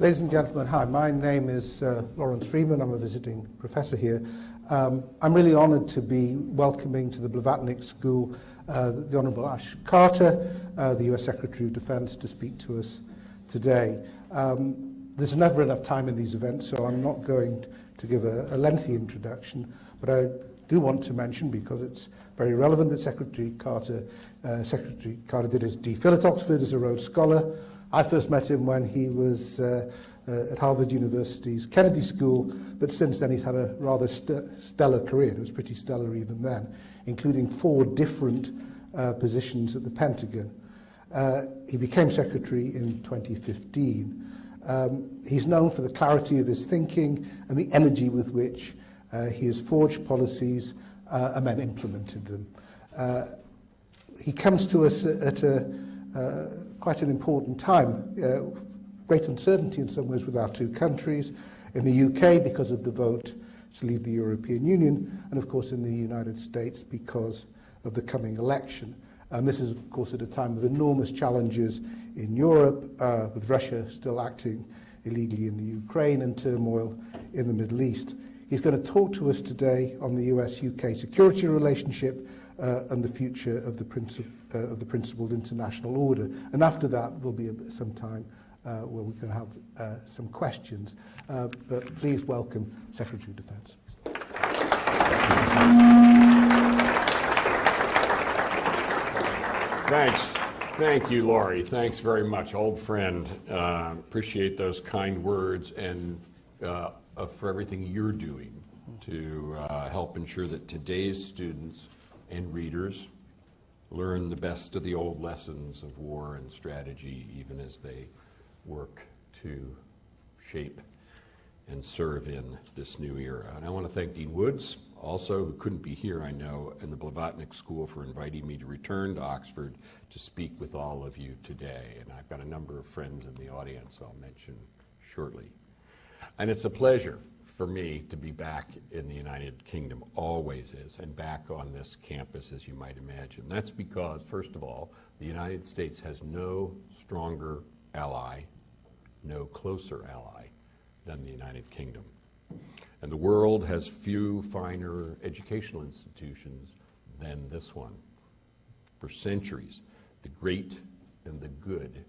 Ladies and gentlemen, hi, my name is uh, Lawrence Freeman. I'm a visiting professor here. Um, I'm really honoured to be welcoming to the Blavatnik School uh, the Honourable Ash Carter, uh, the US Secretary of Defence, to speak to us today. Um, there's never enough time in these events, so I'm not going to give a, a lengthy introduction, but I do want to mention, because it's very relevant, that Secretary Carter, uh, Secretary Carter did his DPhil at Oxford as a Rhodes Scholar, I first met him when he was uh, uh, at Harvard University's Kennedy School, but since then he's had a rather st stellar career. It was pretty stellar even then, including four different uh, positions at the Pentagon. Uh, he became secretary in 2015. Um, he's known for the clarity of his thinking and the energy with which uh, he has forged policies uh, and then implemented them. Uh, he comes to us at a, uh, quite an important time. Uh, great uncertainty in some ways with our two countries, in the UK because of the vote to leave the European Union, and of course in the United States because of the coming election. And this is, of course, at a time of enormous challenges in Europe, uh, with Russia still acting illegally in the Ukraine and turmoil in the Middle East. He's going to talk to us today on the US-UK security relationship uh, and the future of the, princip uh, of the principled international order. And after that, there'll be a, some time uh, where we can have uh, some questions. Uh, but please welcome Secretary of Defence. Thanks. Thank you, Laurie. Thanks very much, old friend. Uh, appreciate those kind words and uh, for everything you're doing to uh, help ensure that today's students and readers learn the best of the old lessons of war and strategy, even as they work to shape and serve in this new era. And I want to thank Dean Woods, also, who couldn't be here, I know, and the Blavatnik School for inviting me to return to Oxford to speak with all of you today. And I've got a number of friends in the audience I'll mention shortly. And it's a pleasure for me to be back in the United Kingdom, always is, and back on this campus, as you might imagine. That's because, first of all, the United States has no stronger ally, no closer ally than the United Kingdom. And the world has few finer educational institutions than this one. For centuries, the great and the good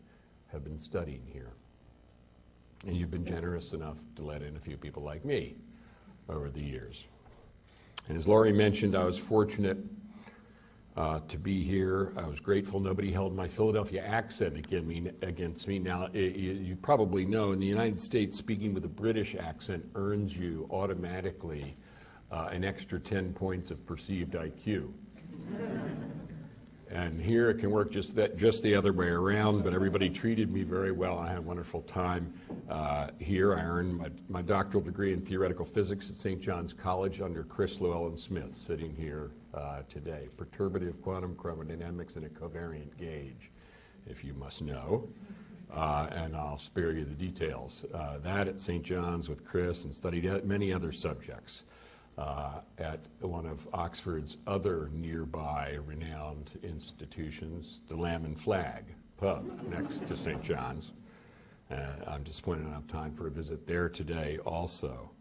have been studying here. And you've been generous enough to let in a few people like me over the years. And as Laurie mentioned, I was fortunate uh, to be here. I was grateful nobody held my Philadelphia accent against me. Now, you probably know in the United States, speaking with a British accent earns you automatically uh, an extra 10 points of perceived IQ. And here it can work just that, just the other way around. But everybody treated me very well. I had a wonderful time uh, here. I earned my, my, doctoral degree in theoretical physics at St. John's College under Chris Llewellyn Smith, sitting here uh, today. Perturbative quantum chromodynamics and a covariant gauge, if you must know. Uh, and I'll spare you the details. Uh, that at St. John's with Chris and studied many other subjects uh, at one of Oxford's other nearby renowned institutions, the Lamb and Flag pub next to St. John's. Uh, I'm disappointed I don't have time for a visit there today also.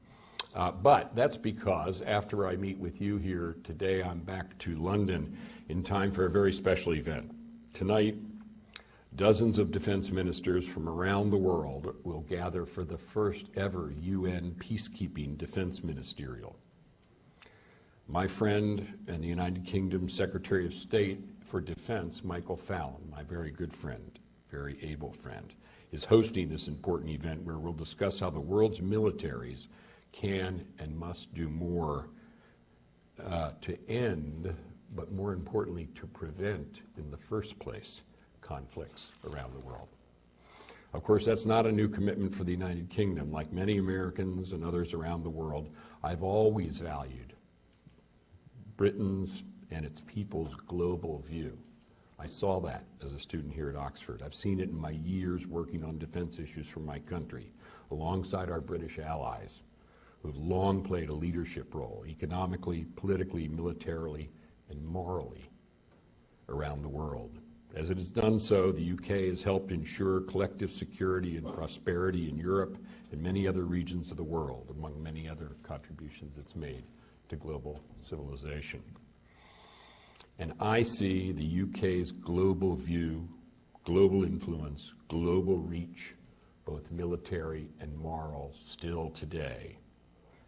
Uh, but that's because after I meet with you here today, I'm back to London in time for a very special event. Tonight, dozens of defense ministers from around the world will gather for the first ever UN peacekeeping defense ministerial. My friend and the United Kingdom Secretary of State for Defense, Michael Fallon, my very good friend, very able friend, is hosting this important event where we'll discuss how the world's militaries can and must do more uh, to end, but more importantly, to prevent in the first place conflicts around the world. Of course, that's not a new commitment for the United Kingdom. Like many Americans and others around the world, I've always valued Britain's and its people's global view. I saw that as a student here at Oxford. I've seen it in my years working on defense issues for my country, alongside our British allies, who have long played a leadership role, economically, politically, militarily, and morally around the world. As it has done so, the UK has helped ensure collective security and prosperity in Europe and many other regions of the world, among many other contributions it's made to global civilization. And I see the UK's global view, global influence, global reach, both military and moral, still today.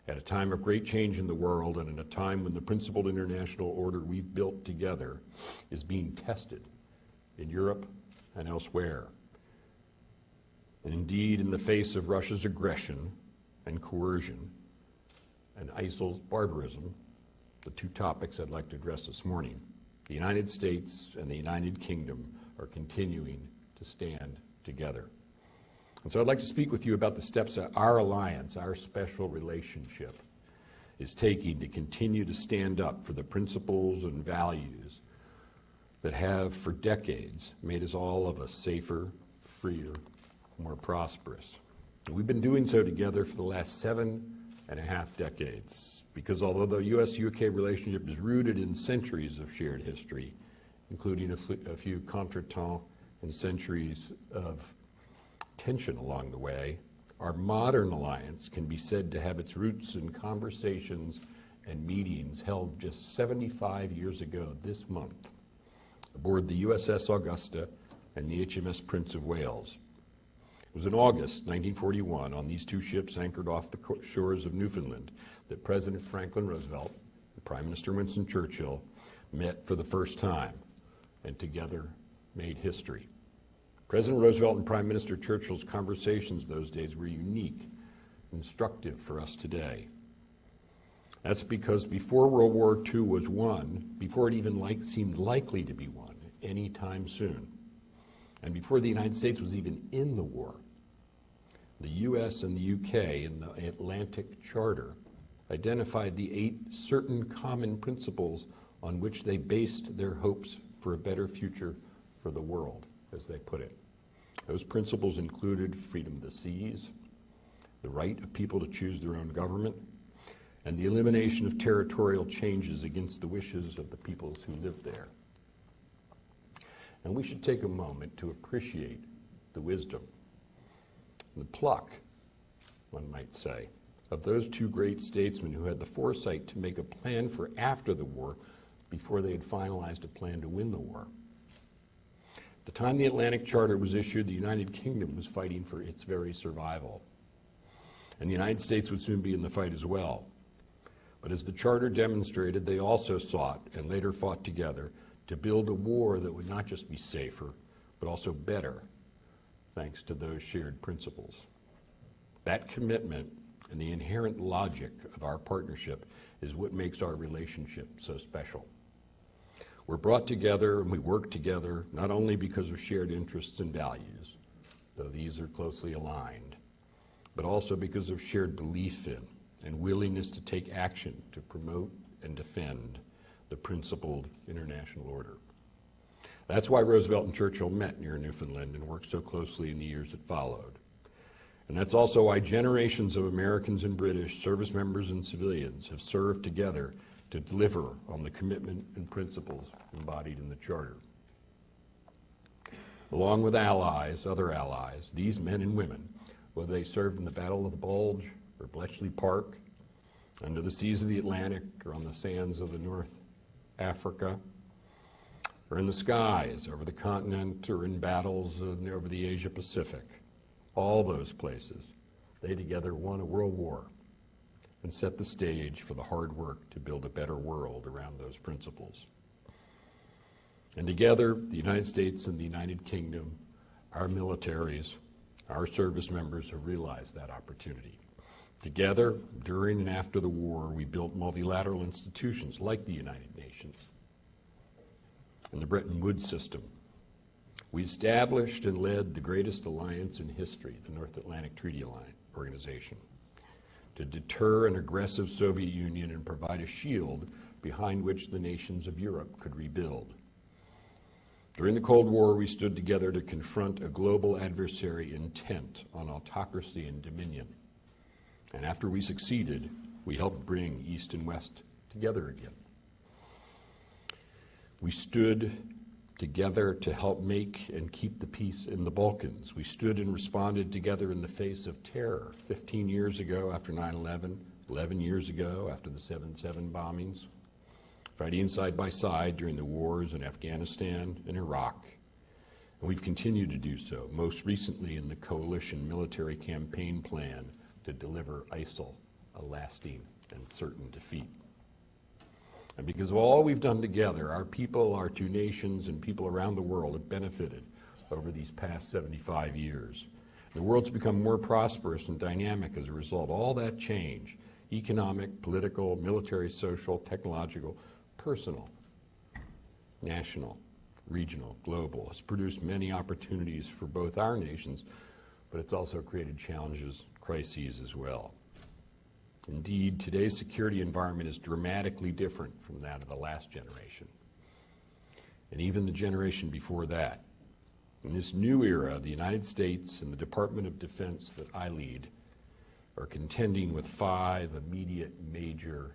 At a time of great change in the world and in a time when the principled international order we've built together is being tested in Europe and elsewhere. And indeed, in the face of Russia's aggression and coercion and ISIL's barbarism, the two topics I'd like to address this morning, the United States and the United Kingdom are continuing to stand together. And so I'd like to speak with you about the steps that our alliance, our special relationship, is taking to continue to stand up for the principles and values that have for decades made us all of us safer, freer, more prosperous. And we've been doing so together for the last seven and a half decades, because although the U.S.-UK relationship is rooted in centuries of shared history, including a, a few contretemps and centuries of tension along the way, our modern alliance can be said to have its roots in conversations and meetings held just 75 years ago this month aboard the USS Augusta and the HMS Prince of Wales. It was in August 1941 on these two ships anchored off the shores of Newfoundland that President Franklin Roosevelt and Prime Minister Winston Churchill met for the first time and together made history. President Roosevelt and Prime Minister Churchill's conversations those days were unique, instructive for us today. That's because before World War II was won, before it even like, seemed likely to be won anytime soon, and before the United States was even in the war, the U.S. and the U.K. in the Atlantic Charter identified the eight certain common principles on which they based their hopes for a better future for the world as they put it. Those principles included freedom of the seas, the right of people to choose their own government, and the elimination of territorial changes against the wishes of the peoples who live there. And we should take a moment to appreciate the wisdom, the pluck, one might say, of those two great statesmen who had the foresight to make a plan for after the war before they had finalized a plan to win the war the time the Atlantic Charter was issued, the United Kingdom was fighting for its very survival. And the United States would soon be in the fight as well. But as the Charter demonstrated, they also sought and later fought together to build a war that would not just be safer, but also better, thanks to those shared principles. That commitment and the inherent logic of our partnership is what makes our relationship so special. We're brought together and we work together not only because of shared interests and values, though these are closely aligned, but also because of shared belief in and willingness to take action to promote and defend the principled international order. That's why Roosevelt and Churchill met near Newfoundland and worked so closely in the years that followed. And that's also why generations of Americans and British, service members and civilians, have served together to deliver on the commitment and principles embodied in the Charter. Along with allies, other allies, these men and women, whether they served in the Battle of the Bulge or Bletchley Park, under the seas of the Atlantic or on the sands of the North Africa, or in the skies over the continent or in battles over the Asia Pacific, all those places, they together won a world war and set the stage for the hard work to build a better world around those principles. And together, the United States and the United Kingdom, our militaries, our service members have realized that opportunity. Together, during and after the war, we built multilateral institutions like the United Nations and the Bretton Woods system. We established and led the greatest alliance in history, the North Atlantic Treaty Alliance Organization to deter an aggressive Soviet Union and provide a shield behind which the nations of Europe could rebuild. During the Cold War, we stood together to confront a global adversary intent on autocracy and dominion. And after we succeeded, we helped bring East and West together again. We stood together to help make and keep the peace in the Balkans. We stood and responded together in the face of terror 15 years ago after 9 11, 11 years ago after the 7 7 bombings, fighting side by side during the wars in Afghanistan and Iraq. And we've continued to do so, most recently in the coalition military campaign plan to deliver ISIL a lasting and certain defeat. And because of all we've done together, our people, our two nations, and people around the world have benefited over these past 75 years. The world's become more prosperous and dynamic as a result. All that change economic, political, military, social, technological, personal, national, regional, global has produced many opportunities for both our nations, but it's also created challenges, crises as well. Indeed, today's security environment is dramatically different from that of the last generation, and even the generation before that. In this new era, the United States and the Department of Defense that I lead are contending with five immediate, major,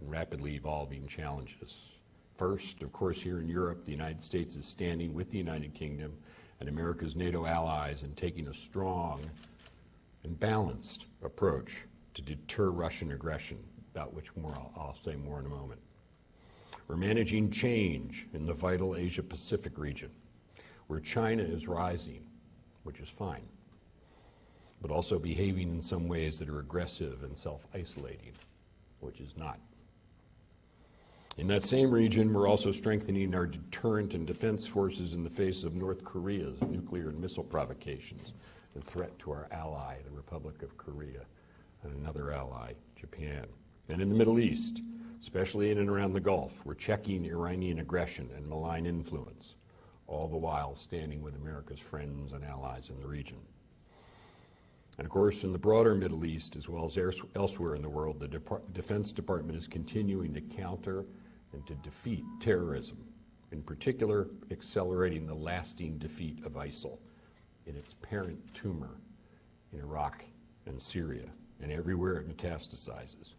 and rapidly evolving challenges. First, of course, here in Europe, the United States is standing with the United Kingdom and America's NATO allies and taking a strong and balanced approach to deter Russian aggression, about which more I'll, I'll say more in a moment. We're managing change in the vital Asia Pacific region, where China is rising, which is fine, but also behaving in some ways that are aggressive and self isolating, which is not. In that same region, we're also strengthening our deterrent and defense forces in the face of North Korea's nuclear and missile provocations and threat to our ally, the Republic of Korea and another ally, Japan. And in the Middle East, especially in and around the Gulf, we're checking Iranian aggression and malign influence, all the while standing with America's friends and allies in the region. And of course, in the broader Middle East, as well as elsewhere in the world, the Defense Department is continuing to counter and to defeat terrorism, in particular, accelerating the lasting defeat of ISIL in its parent tumor in Iraq and Syria and everywhere it metastasizes.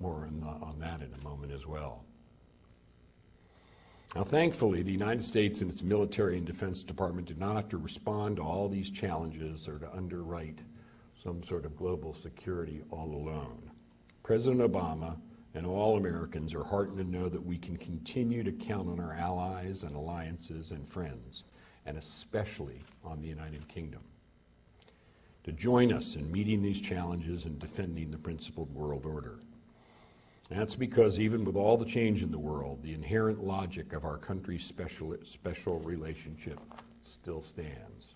More on, the, on that in a moment as well. Now, thankfully, the United States and its military and defense department did not have to respond to all these challenges or to underwrite some sort of global security all alone. President Obama and all Americans are heartened to know that we can continue to count on our allies and alliances and friends, and especially on the United Kingdom to join us in meeting these challenges and defending the principled world order. That's because even with all the change in the world, the inherent logic of our country's special, special relationship still stands.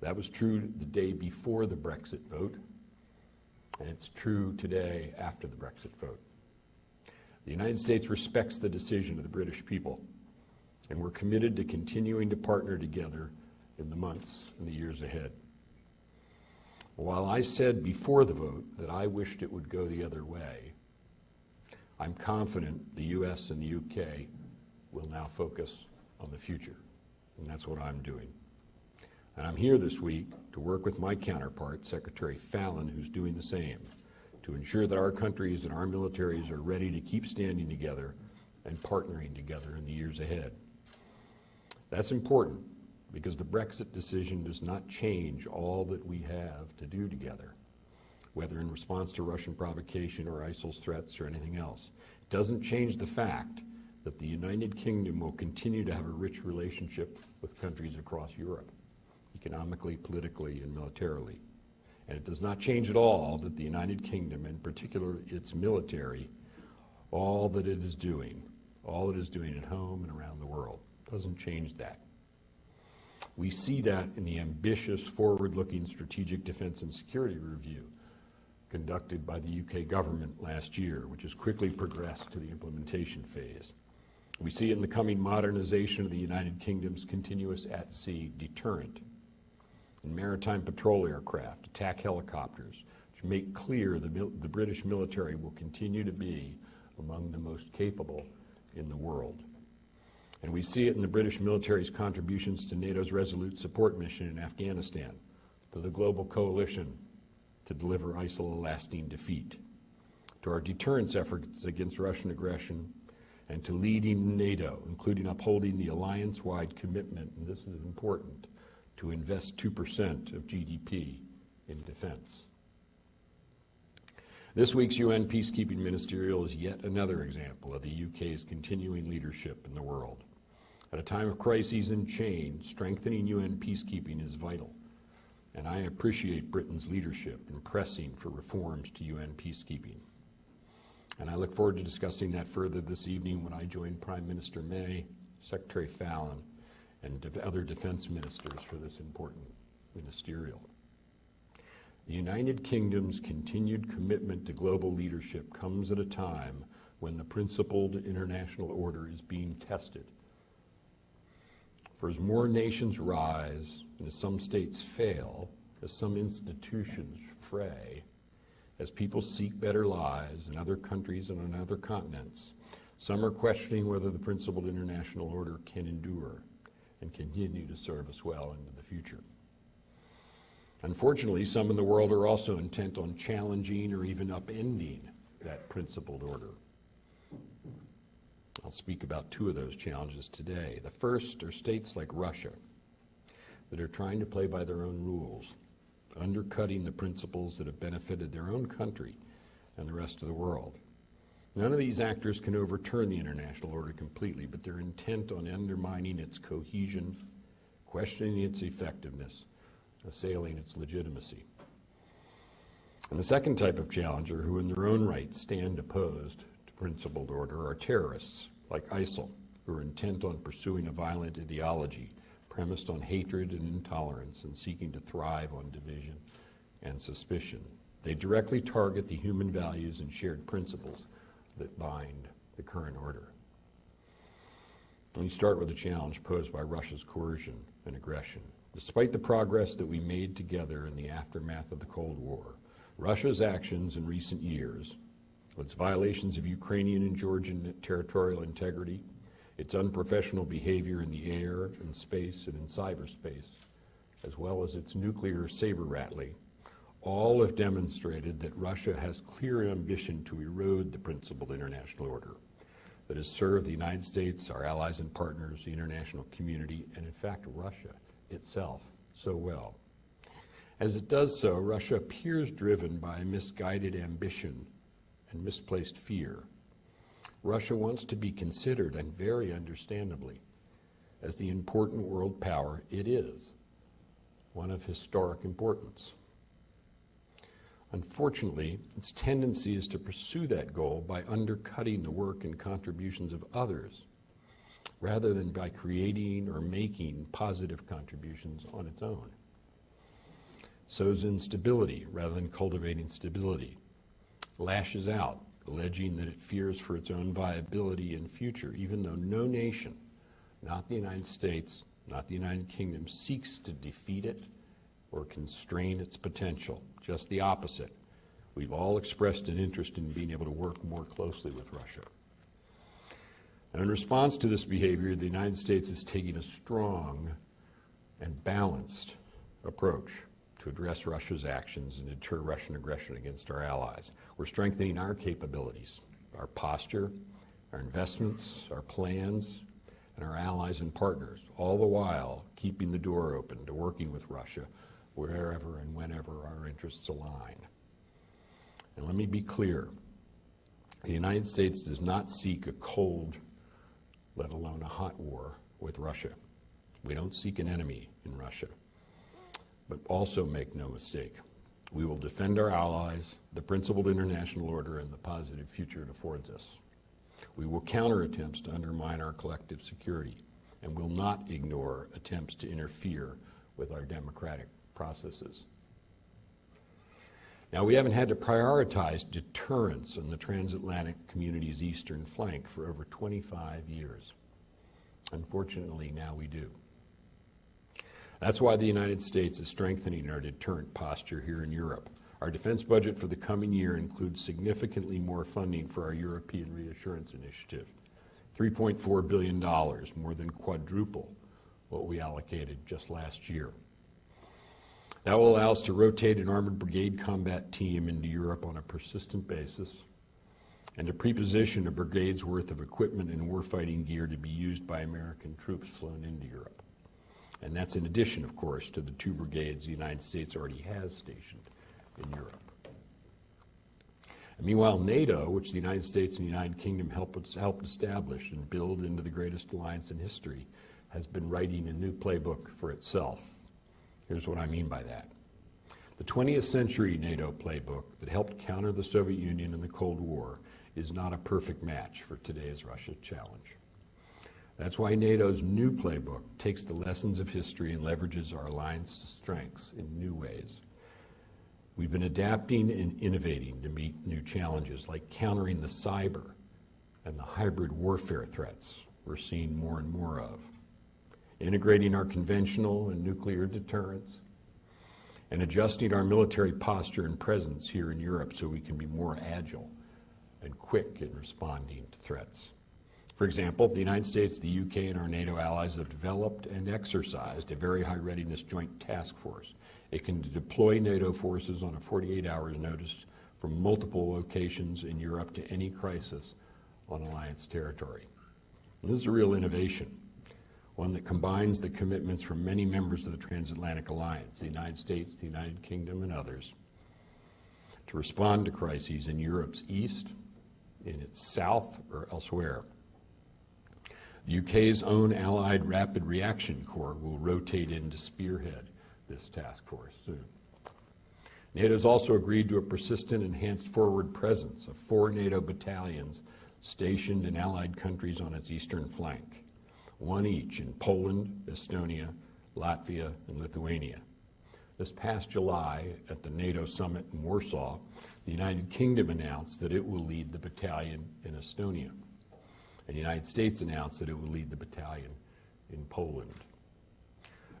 That was true the day before the Brexit vote, and it's true today after the Brexit vote. The United States respects the decision of the British people, and we're committed to continuing to partner together in the months and the years ahead. While I said before the vote that I wished it would go the other way, I'm confident the U.S. and the U.K. will now focus on the future, and that's what I'm doing. And I'm here this week to work with my counterpart, Secretary Fallon, who's doing the same, to ensure that our countries and our militaries are ready to keep standing together and partnering together in the years ahead. That's important because the Brexit decision does not change all that we have to do together, whether in response to Russian provocation or ISIL's threats or anything else. It doesn't change the fact that the United Kingdom will continue to have a rich relationship with countries across Europe, economically, politically, and militarily. And it does not change at all that the United Kingdom, in particular its military, all that it is doing, all it is doing at home and around the world, doesn't change that. We see that in the ambitious, forward looking strategic defense and security review conducted by the UK government last year, which has quickly progressed to the implementation phase. We see it in the coming modernization of the United Kingdom's continuous at sea deterrent, in maritime patrol aircraft, attack helicopters, which make clear the, the British military will continue to be among the most capable in the world. And we see it in the British military's contributions to NATO's resolute support mission in Afghanistan, to the global coalition to deliver ISIL a lasting defeat, to our deterrence efforts against Russian aggression, and to leading NATO, including upholding the alliance-wide commitment, and this is important, to invest 2% of GDP in defense. This week's UN peacekeeping ministerial is yet another example of the UK's continuing leadership in the world. At a time of crises and change, strengthening UN peacekeeping is vital, and I appreciate Britain's leadership in pressing for reforms to UN peacekeeping. And I look forward to discussing that further this evening when I join Prime Minister May, Secretary Fallon, and other defense ministers for this important ministerial. The United Kingdom's continued commitment to global leadership comes at a time when the principled international order is being tested. For as more nations rise, and as some states fail, as some institutions fray, as people seek better lives in other countries and on other continents, some are questioning whether the principled international order can endure and continue to serve us well into the future. Unfortunately, some in the world are also intent on challenging or even upending that principled order. I'll speak about two of those challenges today. The first are states like Russia that are trying to play by their own rules, undercutting the principles that have benefited their own country and the rest of the world. None of these actors can overturn the international order completely, but they're intent on undermining its cohesion, questioning its effectiveness, assailing its legitimacy. And the second type of challenger, who in their own right stand opposed principled order, are terrorists like ISIL, who are intent on pursuing a violent ideology premised on hatred and intolerance and seeking to thrive on division and suspicion. They directly target the human values and shared principles that bind the current order. Let me start with the challenge posed by Russia's coercion and aggression. Despite the progress that we made together in the aftermath of the Cold War, Russia's actions in recent years, its violations of Ukrainian and Georgian territorial integrity, its unprofessional behavior in the air, and space, and in cyberspace, as well as its nuclear saber rattling, all have demonstrated that Russia has clear ambition to erode the principled international order that has served the United States, our allies and partners, the international community, and in fact Russia itself so well. As it does so, Russia appears driven by misguided ambition and misplaced fear. Russia wants to be considered, and very understandably, as the important world power it is, one of historic importance. Unfortunately, its tendency is to pursue that goal by undercutting the work and contributions of others rather than by creating or making positive contributions on its own. Sows instability rather than cultivating stability. Lashes out, alleging that it fears for its own viability and future, even though no nation, not the United States, not the United Kingdom, seeks to defeat it or constrain its potential. Just the opposite. We've all expressed an interest in being able to work more closely with Russia. And in response to this behavior, the United States is taking a strong and balanced approach to address Russia's actions and deter Russian aggression against our allies. We're strengthening our capabilities, our posture, our investments, our plans, and our allies and partners, all the while keeping the door open to working with Russia wherever and whenever our interests align. And let me be clear, the United States does not seek a cold let alone a hot war with Russia. We don't seek an enemy in Russia. But also make no mistake, we will defend our allies, the principled international order, and the positive future it affords us. We will counter attempts to undermine our collective security and will not ignore attempts to interfere with our democratic processes. Now, we haven't had to prioritize deterrence in the transatlantic community's eastern flank for over 25 years. Unfortunately, now we do. That's why the United States is strengthening our deterrent posture here in Europe. Our defense budget for the coming year includes significantly more funding for our European Reassurance Initiative. $3.4 billion, more than quadruple what we allocated just last year. That will allow us to rotate an armored brigade combat team into Europe on a persistent basis and to preposition a brigade's worth of equipment and warfighting gear to be used by American troops flown into Europe. And that's in addition, of course, to the two brigades the United States already has stationed in Europe. And meanwhile, NATO, which the United States and the United Kingdom helped, helped establish and build into the greatest alliance in history, has been writing a new playbook for itself. Here's what I mean by that. The 20th century NATO playbook that helped counter the Soviet Union in the Cold War is not a perfect match for today's Russia challenge. That's why NATO's new playbook takes the lessons of history and leverages our alliance strengths in new ways. We've been adapting and innovating to meet new challenges like countering the cyber and the hybrid warfare threats we're seeing more and more of, integrating our conventional and nuclear deterrence, and adjusting our military posture and presence here in Europe so we can be more agile and quick in responding to threats. For example, the United States, the UK, and our NATO allies have developed and exercised a very high readiness joint task force. It can deploy NATO forces on a 48 hours notice from multiple locations in Europe to any crisis on alliance territory. And this is a real innovation, one that combines the commitments from many members of the transatlantic alliance, the United States, the United Kingdom, and others, to respond to crises in Europe's east, in its south, or elsewhere. The UK's own Allied Rapid Reaction Corps will rotate in to spearhead this task force soon. NATO has also agreed to a persistent enhanced forward presence of four NATO battalions stationed in allied countries on its eastern flank, one each in Poland, Estonia, Latvia, and Lithuania. This past July, at the NATO summit in Warsaw, the United Kingdom announced that it will lead the battalion in Estonia. And the United States announced that it will lead the battalion in Poland.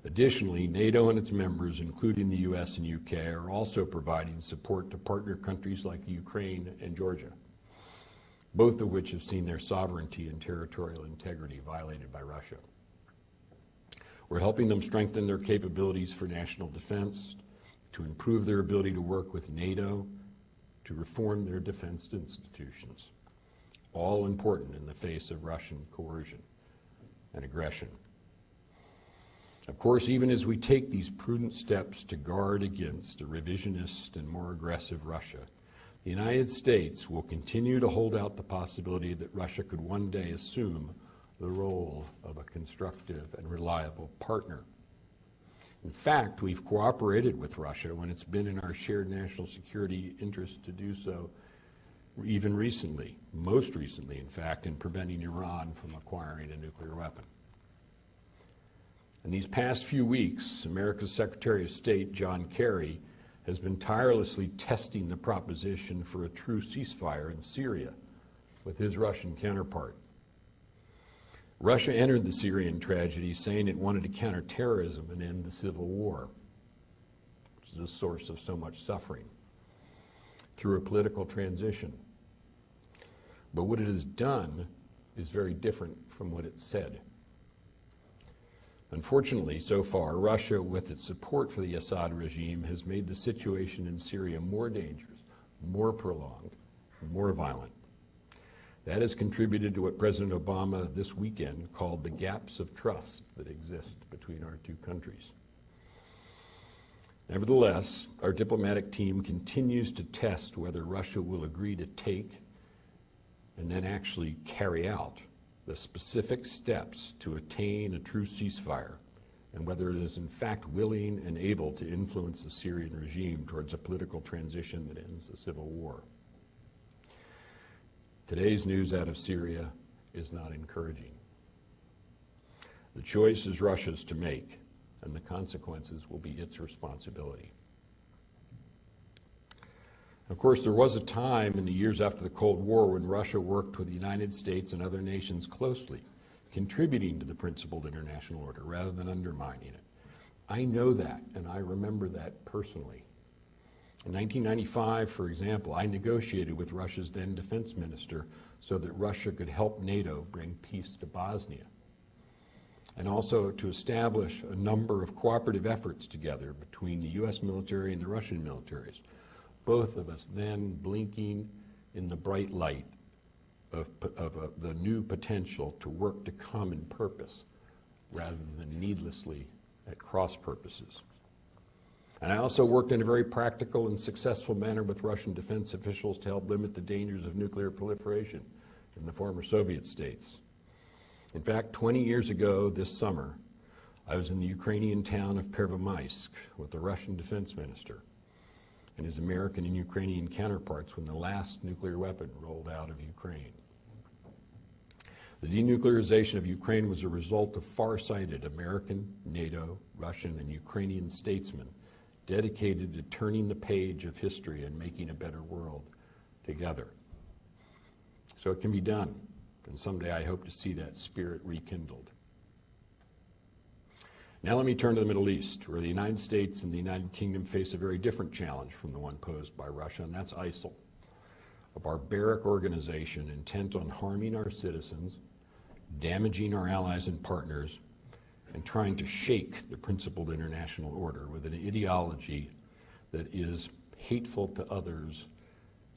Additionally, NATO and its members, including the US and UK, are also providing support to partner countries like Ukraine and Georgia, both of which have seen their sovereignty and territorial integrity violated by Russia. We're helping them strengthen their capabilities for national defense, to improve their ability to work with NATO, to reform their defense institutions, all important in the face of Russian coercion and aggression. Of course, even as we take these prudent steps to guard against a revisionist and more aggressive Russia, the United States will continue to hold out the possibility that Russia could one day assume the role of a constructive and reliable partner. In fact, we've cooperated with Russia when it's been in our shared national security interest to do so, even recently, most recently, in fact, in preventing Iran from acquiring a nuclear weapon. In these past few weeks, America's Secretary of State, John Kerry, has been tirelessly testing the proposition for a true ceasefire in Syria with his Russian counterpart. Russia entered the Syrian tragedy saying it wanted to counter terrorism and end the civil war, which is the source of so much suffering, through a political transition. But what it has done is very different from what it said. Unfortunately, so far, Russia, with its support for the Assad regime, has made the situation in Syria more dangerous, more prolonged, more violent. That has contributed to what President Obama this weekend called the gaps of trust that exist between our two countries. Nevertheless, our diplomatic team continues to test whether Russia will agree to take and then actually carry out the specific steps to attain a true ceasefire and whether it is in fact willing and able to influence the Syrian regime towards a political transition that ends the civil war. Today's news out of Syria is not encouraging. The choice is Russia's to make, and the consequences will be its responsibility. Of course, there was a time in the years after the Cold War when Russia worked with the United States and other nations closely, contributing to the principled international order rather than undermining it. I know that, and I remember that personally. In 1995, for example, I negotiated with Russia's then defense minister so that Russia could help NATO bring peace to Bosnia, and also to establish a number of cooperative efforts together between the U.S. military and the Russian militaries, both of us then blinking in the bright light of, of uh, the new potential to work to common purpose rather than needlessly at cross purposes. And I also worked in a very practical and successful manner with Russian defense officials to help limit the dangers of nuclear proliferation in the former Soviet states. In fact, 20 years ago this summer, I was in the Ukrainian town of Pervomaisk with the Russian defense minister and his American and Ukrainian counterparts when the last nuclear weapon rolled out of Ukraine. The denuclearization of Ukraine was a result of far-sighted American, NATO, Russian, and Ukrainian statesmen dedicated to turning the page of history and making a better world together. So it can be done, and someday I hope to see that spirit rekindled. Now let me turn to the Middle East, where the United States and the United Kingdom face a very different challenge from the one posed by Russia, and that's ISIL, a barbaric organization intent on harming our citizens, damaging our allies and partners, and trying to shake the principled international order with an ideology that is hateful to others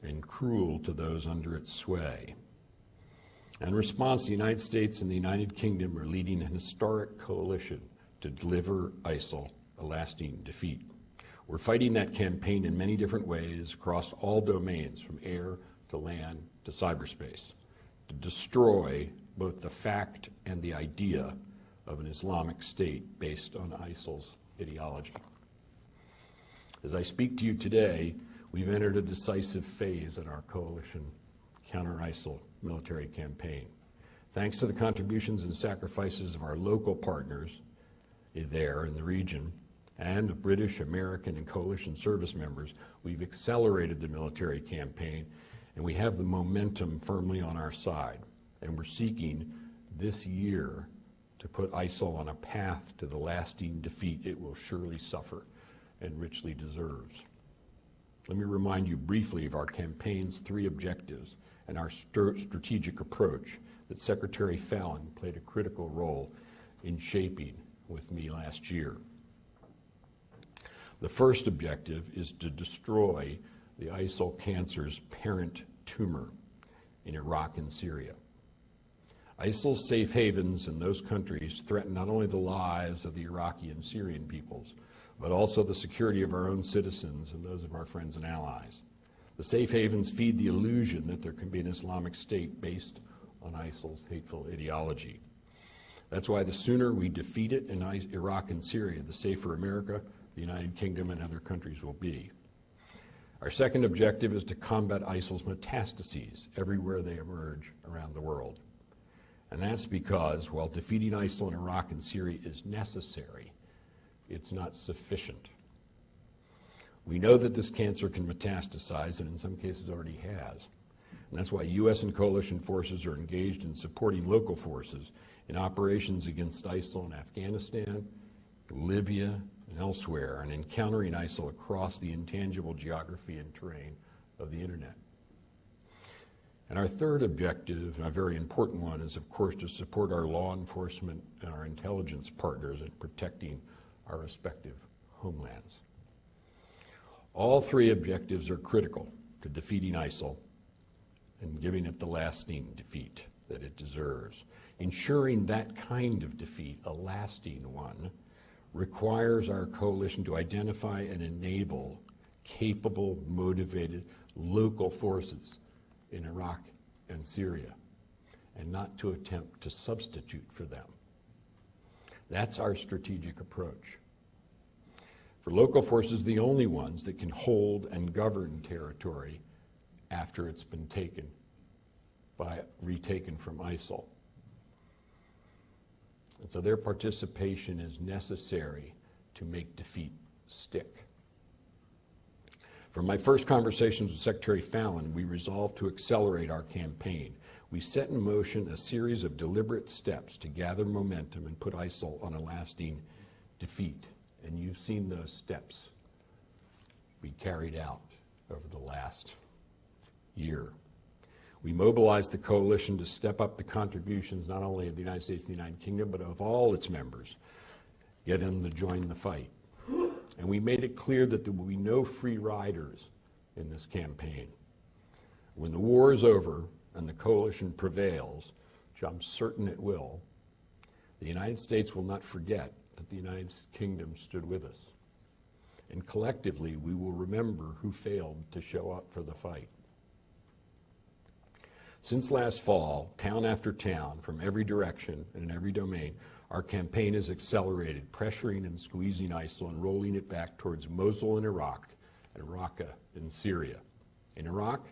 and cruel to those under its sway. In response, the United States and the United Kingdom are leading an historic coalition to deliver ISIL a lasting defeat. We're fighting that campaign in many different ways across all domains, from air to land to cyberspace, to destroy both the fact and the idea of an Islamic State based on ISIL's ideology. As I speak to you today, we've entered a decisive phase in our coalition counter-ISIL military campaign. Thanks to the contributions and sacrifices of our local partners there in the region and of British, American, and coalition service members, we've accelerated the military campaign and we have the momentum firmly on our side. And we're seeking this year to put ISIL on a path to the lasting defeat it will surely suffer and richly deserves. Let me remind you briefly of our campaign's three objectives and our st- strategic approach that Secretary Fallon played a critical role in shaping with me last year. The first objective is to destroy the ISIL cancer's parent tumor in Iraq and Syria. ISIL's safe havens in those countries threaten not only the lives of the Iraqi and Syrian peoples, but also the security of our own citizens and those of our friends and allies. The safe havens feed the illusion that there can be an Islamic State based on ISIL's hateful ideology. That's why the sooner we defeat it in Iraq and Syria, the safer America, the United Kingdom, and other countries will be. Our second objective is to combat ISIL's metastases everywhere they emerge around the world. And that's because while defeating ISIL in Iraq and Syria is necessary, it's not sufficient. We know that this cancer can metastasize, and in some cases already has. And that's why U.S. and coalition forces are engaged in supporting local forces in operations against ISIL in Afghanistan, Libya, and elsewhere, and encountering ISIL across the intangible geography and terrain of the internet. And our third objective, and a very important one, is of course to support our law enforcement and our intelligence partners in protecting our respective homelands. All three objectives are critical to defeating ISIL and giving it the lasting defeat that it deserves. Ensuring that kind of defeat, a lasting one, requires our coalition to identify and enable capable, motivated local forces in Iraq and Syria, and not to attempt to substitute for them. That's our strategic approach. For local forces, the only ones that can hold and govern territory after it's been taken by retaken from ISIL. And so their participation is necessary to make defeat stick. From my first conversations with Secretary Fallon, we resolved to accelerate our campaign. We set in motion a series of deliberate steps to gather momentum and put ISIL on a lasting defeat. And you've seen those steps be carried out over the last year. We mobilized the coalition to step up the contributions not only of the United States and the United Kingdom, but of all its members, get them to join the fight. And we made it clear that there will be no free riders in this campaign. When the war is over and the coalition prevails, which I'm certain it will, the United States will not forget that the United Kingdom stood with us. And collectively, we will remember who failed to show up for the fight. Since last fall, town after town, from every direction and in every domain, our campaign has accelerated, pressuring and squeezing ISIL and rolling it back towards Mosul in Iraq and Raqqa in Syria. In Iraq,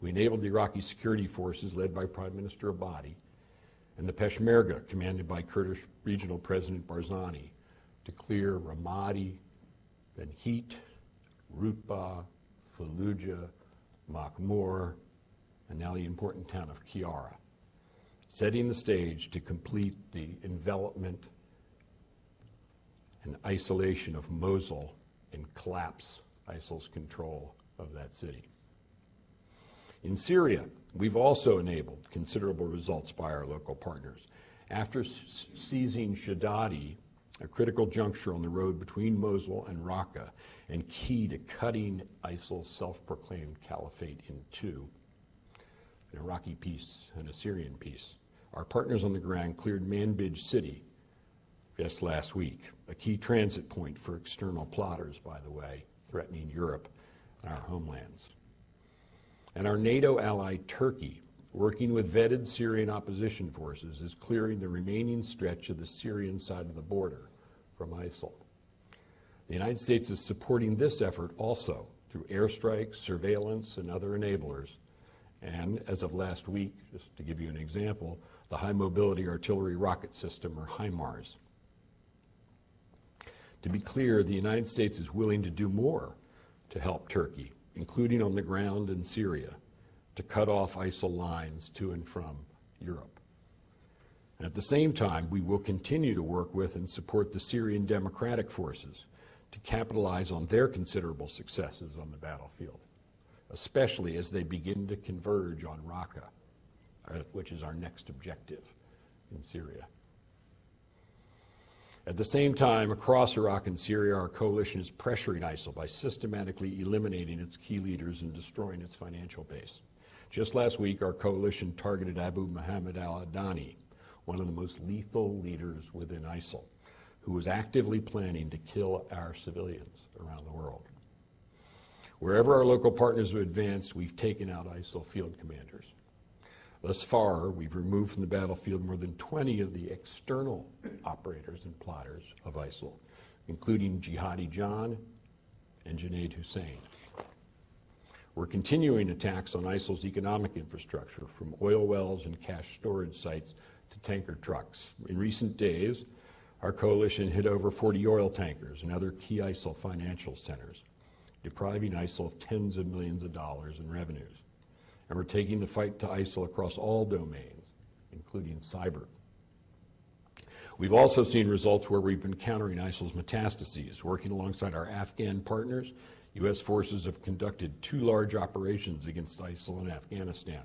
we enabled the Iraqi security forces led by Prime Minister Abadi and the Peshmerga commanded by Kurdish Regional President Barzani to clear Ramadi, then Hit, Rutba, Fallujah, Makmur, and now the important town of Qayyarah, setting the stage to complete the envelopment and isolation of Mosul and collapse ISIL's control of that city. In Syria, we've also enabled considerable results by our local partners. After seizing Shadadi, a critical juncture on the road between Mosul and Raqqa, and key to cutting ISIL's self-proclaimed caliphate in two, an Iraqi piece and a Syrian piece. Our partners on the ground cleared Manbij city just last week, a key transit point for external plotters, by the way, threatening Europe and our homelands. And our NATO ally, Turkey, working with vetted Syrian opposition forces, is clearing the remaining stretch of the Syrian side of the border from ISIL. The United States is supporting this effort also through airstrikes, surveillance, and other enablers. And as of last week, just to give you an example, the High Mobility Artillery Rocket System, or HIMARS. To be clear, the United States is willing to do more to help Turkey, including on the ground in Syria, to cut off ISIL lines to and from Europe. And at the same time, we will continue to work with and support the Syrian Democratic Forces to capitalize on their considerable successes on the battlefield, especially as they begin to converge on Raqqa, uh, which is our next objective in Syria. At the same time, across Iraq and Syria, our coalition is pressuring ISIL by systematically eliminating its key leaders and destroying its financial base. Just last week, our coalition targeted Abu Muhammad al-Adnani, one of the most lethal leaders within ISIL, who was actively planning to kill our civilians around the world. Wherever our local partners have advanced, we've taken out ISIL field commanders. Thus far, we've removed from the battlefield more than 20 of the external operators and plotters of ISIL, including Jihadi John and Junaid Hussein. We're continuing attacks on ISIL's economic infrastructure, from oil wells and cash storage sites to tanker trucks. In recent days, our coalition hit over 40 oil tankers and other key ISIL financial centers, depriving ISIL of tens of millions of dollars in revenues and we're taking the fight to ISIL across all domains, including cyber. We've also seen results where we've been countering ISIL's metastases. Working alongside our Afghan partners, U.S. forces have conducted two large operations against ISIL in Afghanistan,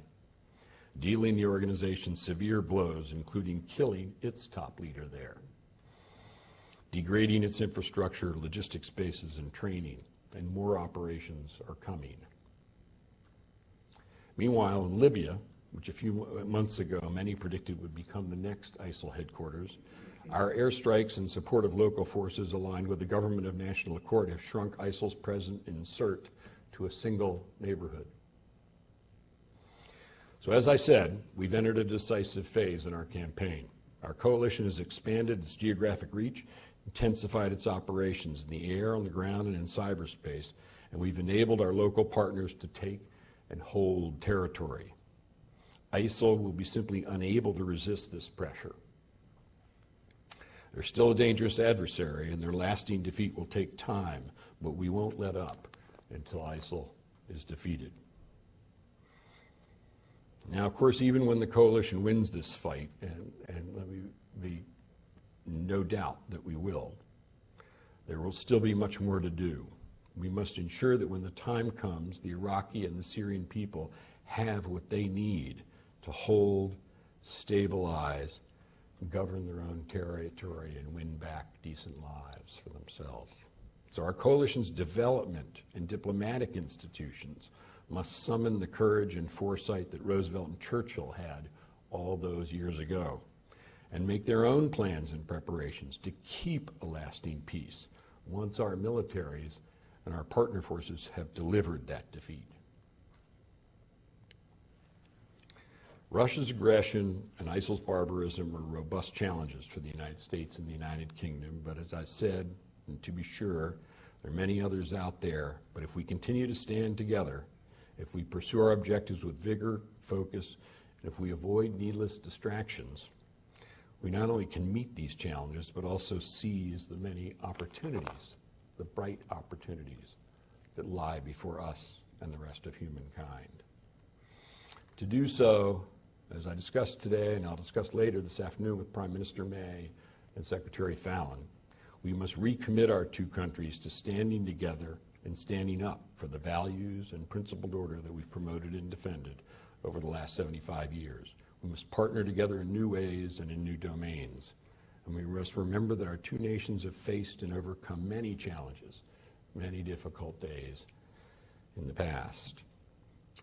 dealing the organization severe blows, including killing its top leader there, degrading its infrastructure, logistics bases, and training, and more operations are coming. Meanwhile, in Libya, which a few months ago many predicted would become the next ISIL headquarters, our airstrikes in support of local forces aligned with the government of national accord have shrunk ISIL's presence in Sirte to a single neighborhood. So as I said, we've entered a decisive phase in our campaign. Our coalition has expanded its geographic reach, intensified its operations in the air, on the ground, and in cyberspace, and we've enabled our local partners to take and hold territory. ISIL will be simply unable to resist this pressure. They're still a dangerous adversary, and their lasting defeat will take time, but we won't let up until ISIL is defeated. Now, of course, even when the coalition wins this fight, and, and let me be no doubt that we will, there will still be much more to do. We must ensure that when the time comes, the Iraqi and the Syrian people have what they need to hold, stabilize, govern their own territory, and win back decent lives for themselves. So our coalition's development and diplomatic institutions must summon the courage and foresight that Roosevelt and Churchill had all those years ago and make their own plans and preparations to keep a lasting peace once our militaries and our partner forces have delivered that defeat. Russia's aggression and ISIL's barbarism are robust challenges for the United States and the United Kingdom, but as I said, and to be sure, there are many others out there, but if we continue to stand together, if we pursue our objectives with vigor, focus, and if we avoid needless distractions, we not only can meet these challenges, but also seize the many opportunities, the bright opportunities that lie before us and the rest of humankind. To do so, as I discussed today, and I'll discuss later this afternoon with Prime Minister May and Secretary Fallon, we must recommit our two countries to standing together and standing up for the values and principled order that we've promoted and defended over the last 75 years. We must partner together in new ways and in new domains. And we must remember that our two nations have faced and overcome many challenges, many difficult days in the past.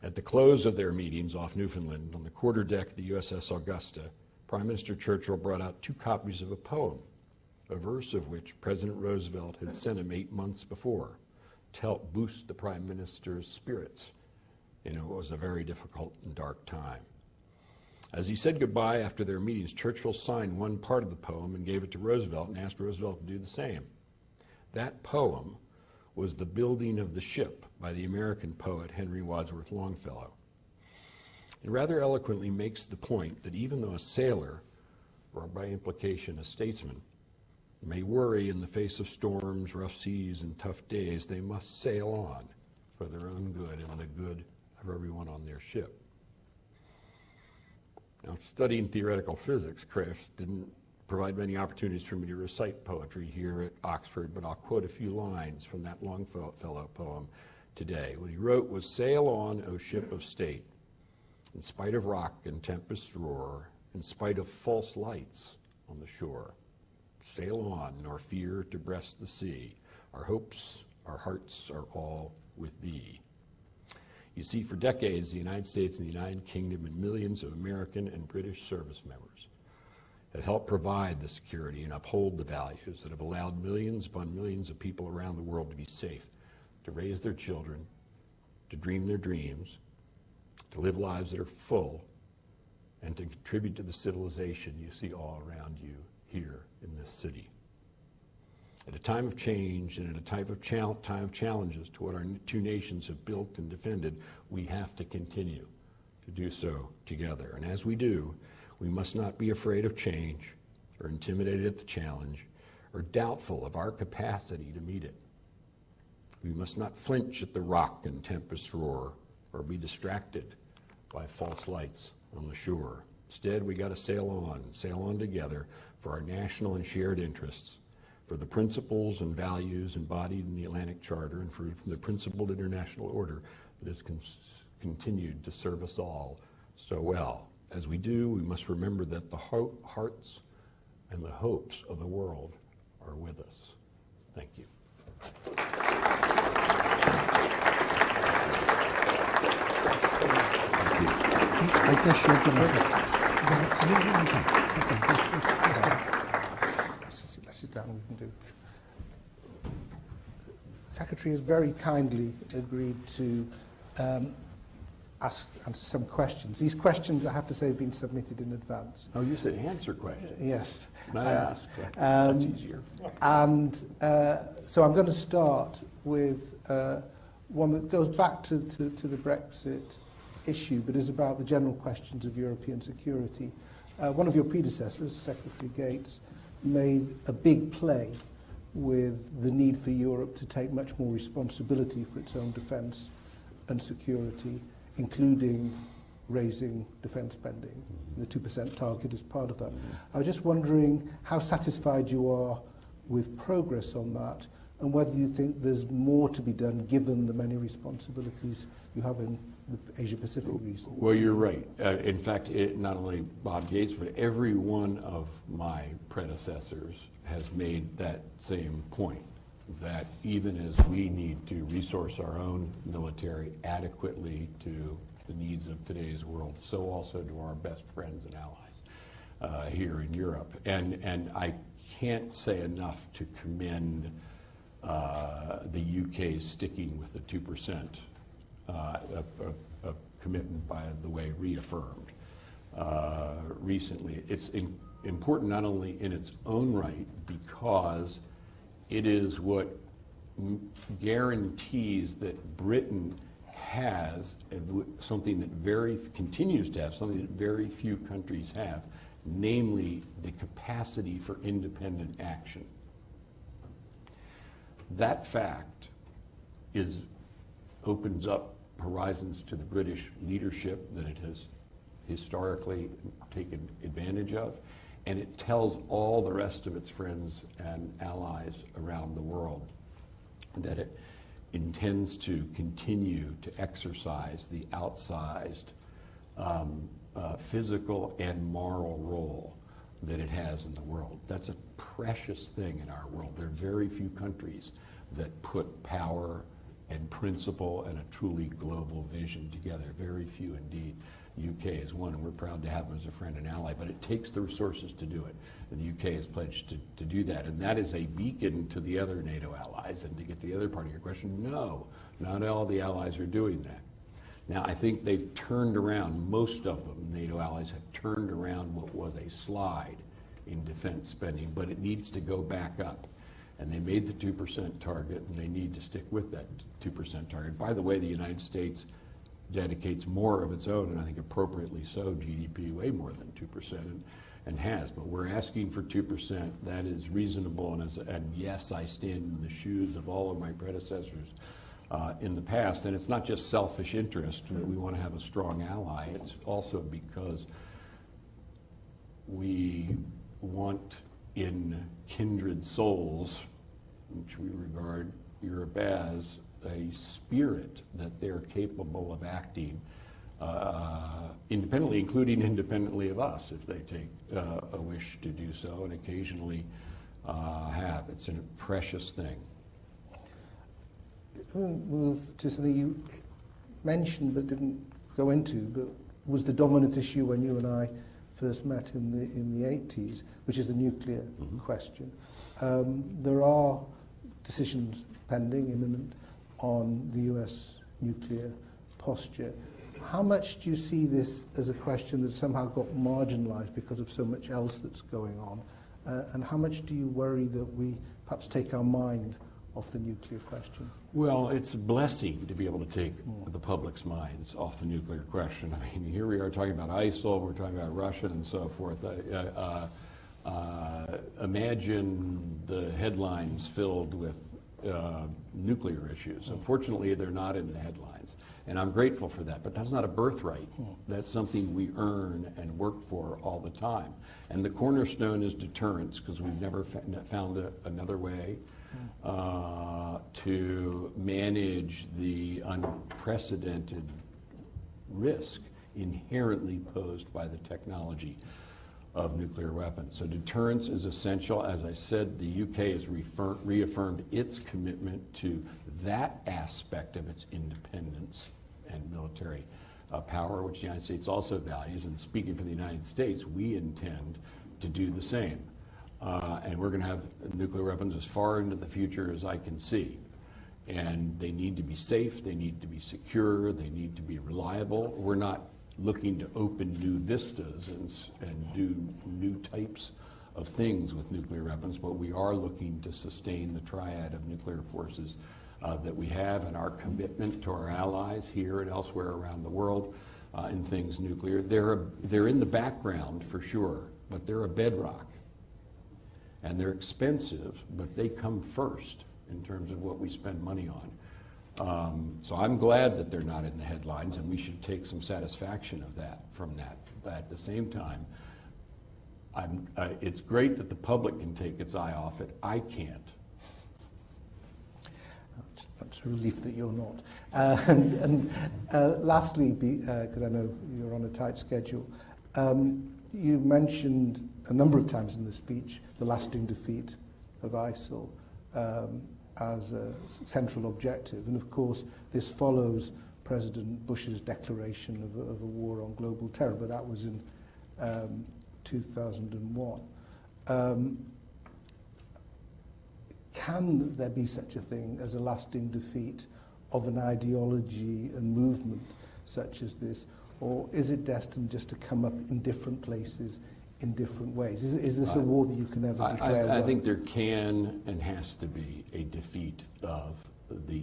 At the close of their meetings off Newfoundland on the quarterdeck of the USS Augusta, Prime Minister Churchill brought out two copies of a poem, a verse of which President Roosevelt had sent him eight months before to help boost the Prime Minister's spirits in what was a very difficult and dark time. As he said goodbye after their meetings, Churchill signed one part of the poem and gave it to Roosevelt and asked Roosevelt to do the same. That poem was The Building of the Ship by the American poet Henry Wadsworth Longfellow. It rather eloquently makes the point that even though a sailor, or by implication a statesman, may worry in the face of storms, rough seas, and tough days, they must sail on for their own good and the good of everyone on their ship. Now, studying theoretical physics, Chris, didn't provide many opportunities for me to recite poetry here at Oxford, but I'll quote a few lines from that Longfellow poem today. What he wrote was, Sail on, O ship of state, in spite of rock and tempest roar, in spite of false lights on the shore. Sail on, nor fear to breast the sea. Our hopes, our hearts are all with thee. You see, for decades, the United States and the United Kingdom and millions of American and British service members have helped provide the security and uphold the values that have allowed millions upon millions of people around the world to be safe, to raise their children, to dream their dreams, to live lives that are full, and to contribute to the civilization you see all around you here in this city. At a time of change and at a time of, time of challenges to what our two nations have built and defended, we have to continue to do so together. And as we do, we must not be afraid of change or intimidated at the challenge or doubtful of our capacity to meet it. We must not flinch at the rock and tempest roar or be distracted by false lights on the shore. Instead, we got to sail on, sail on together for our national and shared interests for the principles and values embodied in the Atlantic Charter and for the principled international order that has con continued to serve us all so well. As we do, we must remember that the hearts and the hopes of the world are with us. Thank you. I guess you're going to sit down, we can do. The Secretary has very kindly agreed to um, ask answer some questions. These questions, I have to say, have been submitted in advance. Oh, you said answer questions. Yes. Not uh, ask. Um, That's easier. And uh, so I'm going to start with uh, one that goes back to, to, to, the Brexit issue, but is about the general questions of European security. Uh, one of your predecessors, Secretary Gates, made a big play with the need for Europe to take much more responsibility for its own defence and security, including raising defence spending. The 2% target is part of that. I was just wondering how satisfied you are with progress on that and whether you think there's more to be done given the many responsibilities you have in the Asia Pacific region. Well, you're right. Uh, in fact, it, not only Bob Gates, but every one of my predecessors has made that same point. That even as we need to resource our own military adequately to the needs of today's world, so also do our best friends and allies uh, here in Europe. And, and I can't say enough to commend uh, the UK sticking with the 2%, uh, a, a, a commitment, by the way, reaffirmed uh, recently. It's in, important not only in its own right because it is what guarantees that Britain has something that very continues to have something that very few countries have, namely the capacity for independent action. That fact is opens up horizons to the British leadership that it has historically taken advantage of, and it tells all the rest of its friends and allies around the world that it intends to continue to exercise the outsized um, uh, physical and moral role that it has in the world. That's a precious thing in our world. There are very few countries that put power and principle and a truly global vision together. Very few indeed. UK is one, and we're proud to have them as a friend and ally, but it takes the resources to do it. And the UK has pledged to, to do that. And that is a beacon to the other NATO allies. And to get the other part of your question, no, not all the allies are doing that. Now, I think they've turned around, most of them, NATO allies have turned around what was a slide in defense spending, but it needs to go back up. And they made the 2% target, and they need to stick with that 2% target. By the way, the United States dedicates more of its own, and I think appropriately so, GDP way more than 2%, and, and has. But we're asking for 2%. That is reasonable, and, as, and yes, I stand in the shoes of all of my predecessors uh, in the past. And it's not just selfish interest that we want to have a strong ally, it's also because we want in kindred souls, which we regard Europe as, a spirit that they're capable of acting uh, independently, including independently of us if they take uh, a wish to do so, and occasionally uh, have. It's a precious thing. We'll move to something you mentioned but didn't go into, but was the dominant issue when you and I first met in the in the 80s, which is the nuclear mm-hmm. question. Um, there are decisions pending, imminent, on the US nuclear posture. How much do you see this as a question that somehow got marginalized because of so much else that's going on? Uh, and how much do you worry that we perhaps take our mind off the nuclear question? Well, it's a blessing to be able to take mm. the public's minds off the nuclear question. I mean, here we are talking about ISIL, we're talking about Russia and so forth. Uh, uh, uh, imagine the headlines filled with uh, nuclear issues. Unfortunately, they're not in the headlines. And I'm grateful for that. But that's not a birthright. That's something we earn and work for all the time. And the cornerstone is deterrence, because we've never found a, another way uh, to manage the unprecedented risk inherently posed by the technology of nuclear weapons. So deterrence is essential. As I said, the UK has reaffirmed its commitment to that aspect of its independence and military uh, power, which the United States also values. And speaking for the United States, we intend to do the same. Uh, and we're going to have nuclear weapons as far into the future as I can see. And they need to be safe, they need to be secure, they need to be reliable. We're not looking to open new vistas and, and do new types of things with nuclear weapons, but we are looking to sustain the triad of nuclear forces uh, that we have and our commitment to our allies here and elsewhere around the world uh, in things nuclear. They're, a, they're in the background for sure, but they're a bedrock. And they're expensive, but they come first in terms of what we spend money on. Um, so I'm glad that they're not in the headlines, and we should take some satisfaction of that from that. But at the same time, uh, it's great that the public can take its eye off it. I can't. That's a relief that you're not. Uh, and, and uh, lastly, because uh, I know you're on a tight schedule, um, you mentioned a number of times in the speech the lasting defeat of ISIL. Um, as a central objective. And of course, this follows President Bush's declaration of a, of a war on global terror, but that was in um, 2001. Um, can there be such a thing as a lasting defeat of an ideology and movement such as this? Or is it destined just to come up in different places in different ways? Is, is this a war that you can ever I, declare I, I think there can and has to be a defeat of the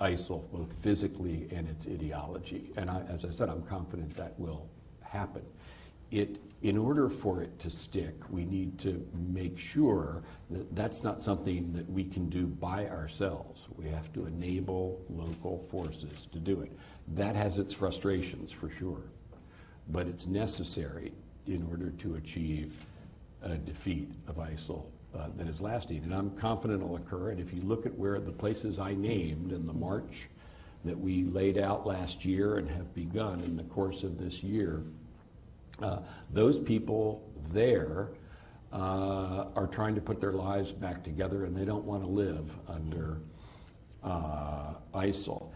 ISIL, both physically and its ideology. And I, as I said, I'm confident that will happen. It, in order for it to stick, we need to make sure that that's not something that we can do by ourselves. We have to enable local forces to do it. That has its frustrations, for sure, but it's necessary in order to achieve a defeat of ISIL uh, that is lasting. And I'm confident it'll occur. And if you look at where the places I named in the march that we laid out last year and have begun in the course of this year, uh, those people there uh, are trying to put their lives back together and they don't want to live under uh, ISIL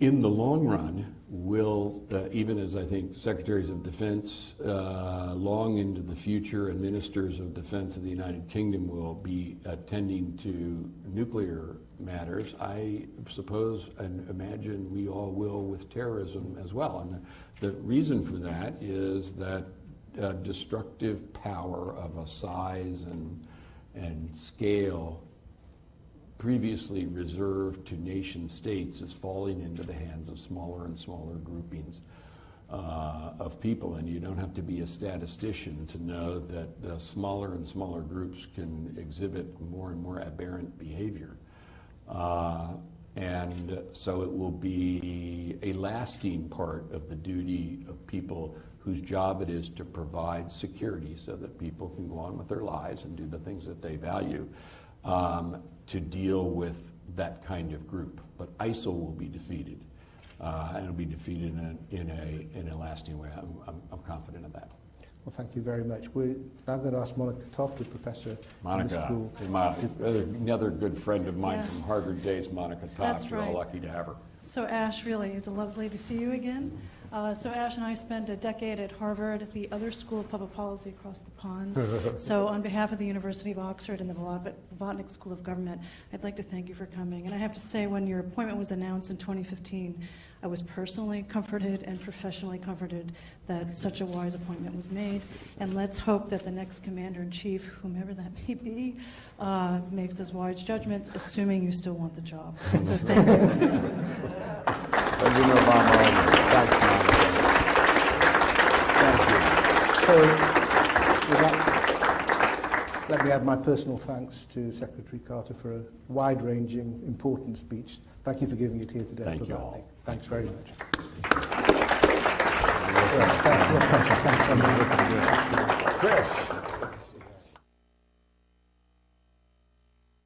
in the long run, will, uh, even as I think secretaries of defense uh, long into the future and ministers of defense of the United Kingdom will be attending to nuclear matters, I suppose and imagine we all will with terrorism as well. And the, the reason for that is that uh, destructive power of a size and, and scale previously reserved to nation states is falling into the hands of smaller and smaller groupings uh, of people. And you don't have to be a statistician to know that the smaller and smaller groups can exhibit more and more aberrant behavior. Uh, and so it will be a lasting part of the duty of people whose job it is to provide security so that people can go on with their lives and do the things that they value um, to deal with that kind of group. But ISIL will be defeated, uh, and it'll be defeated in a, in a, in a lasting way. I'm, I'm, I'm confident of that. Well, thank you very much. We're now going to ask Monica Toft, a professor in the Monica, school. my, another good friend of mine Yeah. from Harvard days, Monica Toft. That's We're all lucky to have her. So Ash, really, it's a lovely to see you again. Uh, so Ash and I spent a decade at Harvard at the other school of public policy across the pond. so on behalf of the University of Oxford and the Blavat- School of Government, I'd like to thank you for coming. And I have to say, when your appointment was announced in 2015, I was personally comforted and professionally comforted that such a wise appointment was made. And let's hope that the next commander-in-chief, whomever that may be, uh, makes as wise judgments, assuming you still want the job. So thank you. President Obama, thanks, Monica. Thank you. So, with that, let me add my personal thanks to Secretary Carter for a wide-ranging, important speech. Thank you for giving it here today. Thank you all. Thanks very much. Thank. Chris.